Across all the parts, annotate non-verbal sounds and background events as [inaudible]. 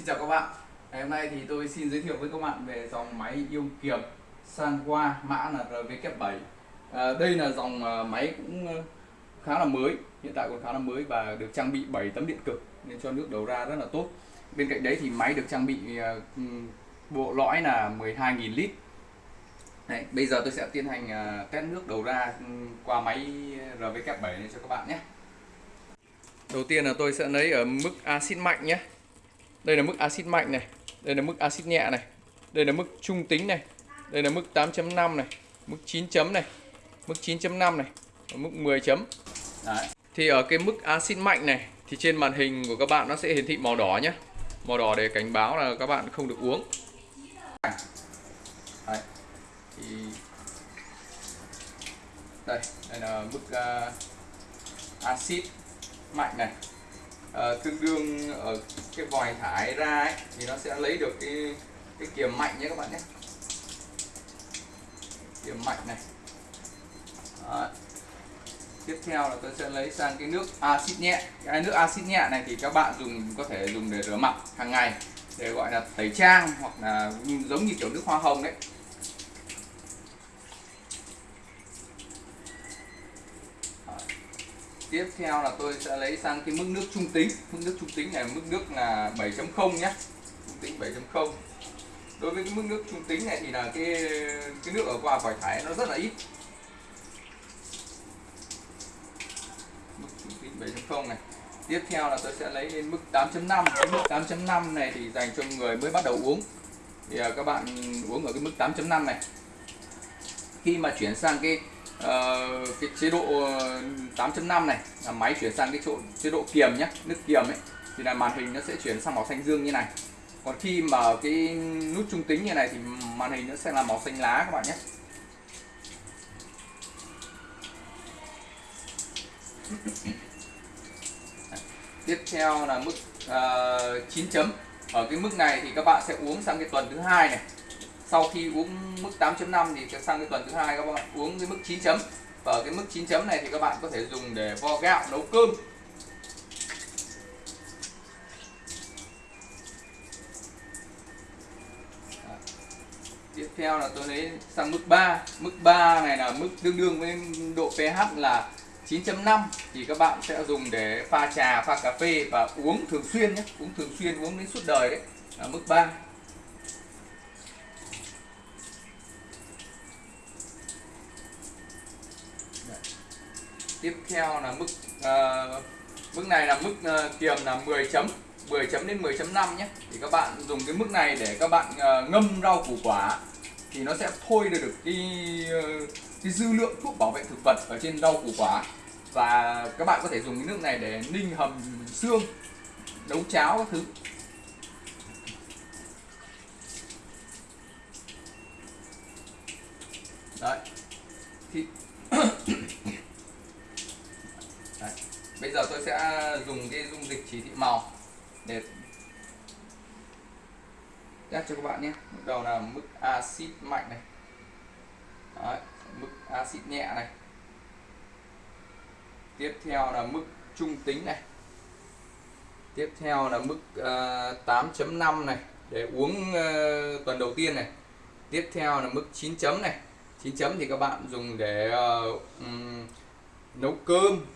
Xin chào các bạn. Ngày hôm nay thì tôi xin giới thiệu với các bạn về dòng máy yêu kiềm Sanwa mã là RV7 à, Đây là dòng à, máy cũng ờ, khá là mới Hiện tại còn khá là mới và được trang bị 7 tấm điện cực Nên cho nước đầu ra rất là tốt. Bên cạnh đấy thì máy được trang bị à, bộ lõi là 12.000 lít. Đấy, bây giờ tôi sẽ tiến hành à, test nước đầu ra qua máy RV7 này cho các bạn nhé. Đầu tiên là tôi sẽ lấy ở mức axit mạnh nhé đây là mức axit mạnh này đây là mức axit nhẹ này đây là mức trung tính này đây là mức 8.5 này mức 9 chấm này mức 9.5 này và mức 10 chấm Đấy. thì ở cái mức axit mạnh này thì trên màn hình của các bạn nó sẽ hiển thị màu đỏ nhé màu đỏ để cảnh báo là các bạn không được uống Đấy. thì đây đây là mức uh, axit mạnh này Ờ, tương đương ở cái vòi thải ra ấy, thì nó sẽ lấy được cái cái kiềm mạnh nhé các bạn nhé. Kiềm mạnh này. Đó. tiếp theo là tôi sẽ lấy sang cái nước axit nhẹ. Cái nước axit nhẹ này thì các bạn dùng có thể dùng để rửa mặt hàng ngày để gọi là tẩy trang hoặc là giống như kiểu nước hoa hồng đấy. Tiếp theo là tôi sẽ lấy sang cái mức nước trung tính. Mức nước trung tính này, mức nước là 7.0 nhé trung tính 7.0 đối với cái mức nước trung tính này thì là cái cái nước ở qua vòi thải nó rất là ít. Mức trung tính 7.0 này. Tiếp theo là tôi sẽ lấy lên mức 8.5 cái mức 8.5 này thì dành cho người mới bắt đầu uống. Thì à, các bạn uống ở cái mức 8.5 này. Khi mà chuyển sang cái uh, cái chế độ ờ, 8.5 này là máy chuyển sang cái chỗ chế độ kiềm nhé nước kiềm ấy. Thì là màn hình nó sẽ chuyển sang màu xanh dương như này. Còn khi mà cái nút trung tính như này thì màn hình nó sẽ là màu xanh lá các bạn nhé. Tiếp theo là mức ờ, uh, 9 chấm. Ở cái mức này thì các bạn sẽ uống sang cái tuần thứ hai này sau khi uống mức 8.5 thì sang cái tuần thứ hai các bạn uống cái mức 9 chấm. Và ở cái mức 9 chấm này thì các bạn có thể dùng để vo gạo, nấu cơm. Tiếp theo là tôi lấy sang mức 3 mức 3 này là mức tương đương với độ pH là 9.5 thì các bạn sẽ dùng để pha trà, pha cà phê và uống thường xuyên nhé. Uống thường xuyên, uống đến suốt đời đấy. Là mức 3 tiếp theo là mức uh, mức này là mức uh, kiềm là 10 chấm 10 chấm đến 10.5 nhé. Thì các bạn dùng cái mức này để các bạn uh, ngâm rau củ quả thì nó sẽ thôi được cái uh, cái dư lượng thuốc bảo vệ thực vật ở trên rau củ quả. Và các bạn có thể dùng cái nước này để ninh hầm xương nấu cháo các thứ. Đấy. Thì bây giờ tôi sẽ dùng cái dung dịch chỉ thị màu để test cho các bạn nhé. Bước đầu là mức axit mạnh này. Đấy, mức axit nhẹ này. Tiếp theo là mức trung tính này. Tiếp theo là mức ờ, uh, 8.5 này để uống uh, tuần đầu tiên này. Tiếp theo là mức 9 chấm này. 9 chấm thì các bạn dùng để uh, um, nấu cơm.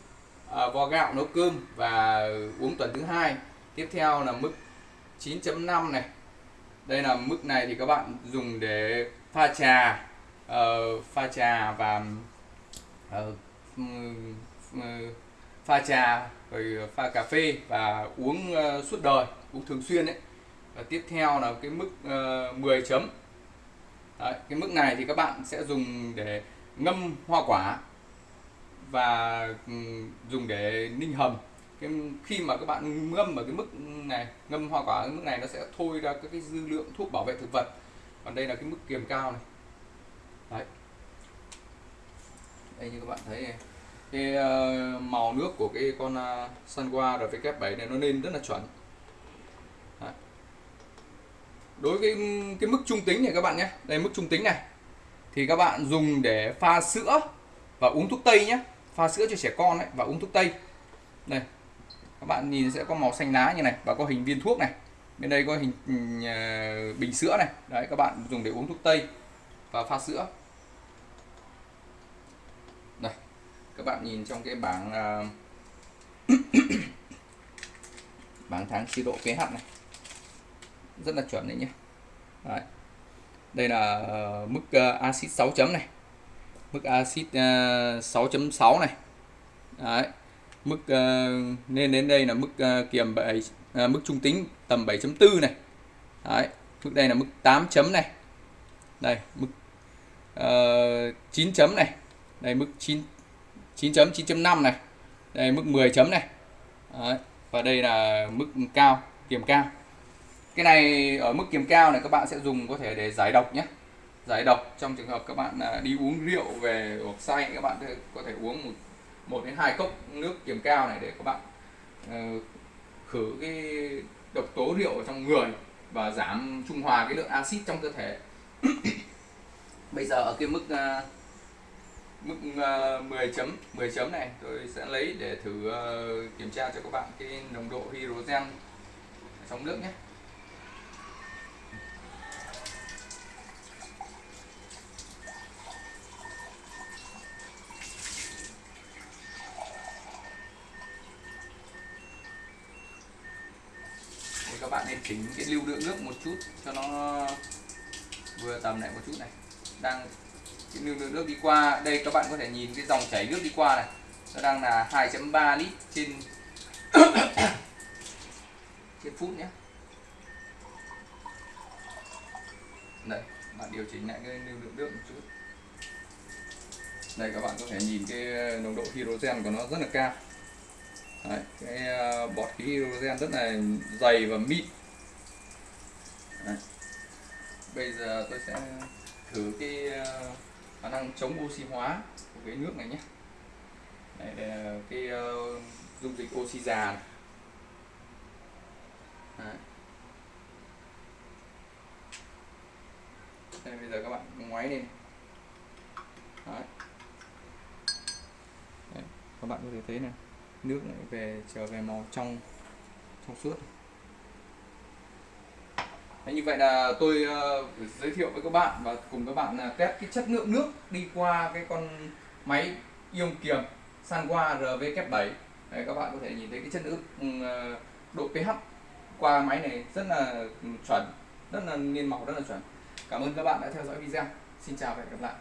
Ờ, vo gạo nấu cơm và uống tuần thứ hai. Tiếp theo là mức 9.5 này. Đây là mức này thì các bạn dùng để pha trà. Uh, pha trà và uh, pha trà rồi pha cà phê và uống uh, suốt đời uống thường xuyên đấy và tiếp theo là cái mức uh, 10 chấm. Đấy, cái mức này thì các bạn sẽ dùng để ngâm hoa quả và ừ, dùng để ninh hầm. Cái khi mà các bạn ngâm ở cái mức này ngâm hoa quả ở mức này nó sẽ thôi ra các cái dư lượng thuốc bảo vệ thực vật. Còn đây là cái mức kiềm cao này. Đấy. Đây như các bạn thấy này. Cái uh, màu nước của cái con uh, Sunwa rvk7 này nó lên rất là chuẩn. Đấy. đối với cái, cái mức trung tính này các bạn nhé. Đây mức trung tính này. Thì các bạn dùng để pha sữa và uống thuốc tây nhé pha sữa cho trẻ con ấy và uống thuốc tây. Đây các bạn nhìn sẽ có màu xanh lá như này và có hình viên thuốc này. Bên đây có hình uh, bình sữa này. Đấy các bạn dùng để uống thuốc tây và pha sữa. Đây các bạn nhìn trong cái bảng uh, [coughs] bảng tháng chế độ pH này. Rất là chuẩn đấy nhé đấy. đây là uh, mức uh, axit 6 chấm này mức axit à, 6.6 này. Đấy. Mức uh, nên đến đây là mức uh, kiềm 7 uh, mức trung tính tầm 7.4 này. Đấy. Mức đây là mức 8 chấm này. Đây mức ờ, uh, 9 chấm này. Đây mức 9 9 chấm 9.5 này. Đây mức 10 chấm này. Đấy. và đây là mức cao kiềm cao. Cái này ở mức kiềm cao này các bạn sẽ dùng có thể để giải độc nhé giải độc trong trường hợp các bạn à, đi uống rượu về hoặc say các bạn có thể uống một một đến hai cốc nước kiềm cao này để các bạn uh, khử cái độc tố rượu ở trong người và giảm trung hòa cái lượng axit trong cơ thể. [coughs] Bây giờ ở cái mức uh, mức à, uh, 10 chấm 10 chấm này tôi sẽ lấy để thử uh, kiểm tra cho các bạn cái nồng độ hydrogen trong nước nhé. Bạn nên chỉnh cái lưu lượng nước một chút cho nó vừa tầm lại một chút này. Đang, cái lưu lượng nước đi qua, đây các bạn có thể nhìn cái dòng chảy nước đi qua này. Nó đang là 2.3 lít trên [coughs] trên phút nhé. Đây, bạn điều chỉnh lại cái lưu lượng nước một chút. Đây các bạn có thể nhìn cái nồng độ hydrogen của nó rất là cao. Đấy, cái ờ, bọt khí hydrogen rất là dày và mịn Đấy. bây giờ tôi sẽ thử cái ờ, khả năng chống oxy hóa của cái nước này nhé Đấy, đây là cái uh, dung dịch oxy già này. Đấy. đây bây giờ các bạn ngoáy lên Đấy. Đấy, các bạn có thể thấy này nước lại về trở về màu trong trong suốt. Đấy, như vậy là tôi uh, giới thiệu với các bạn và cùng các bạn uh, test cái chất lượng nước đi qua cái con máy ion kiềm Sanwa RV7 Đấy, các bạn có thể nhìn thấy cái chất lượng uh, ừ, ờ, độ pH qua máy này rất là chuẩn rất là niên màu rất là chuẩn. Cảm ơn các bạn đã theo dõi video. Xin chào và hẹn gặp lại.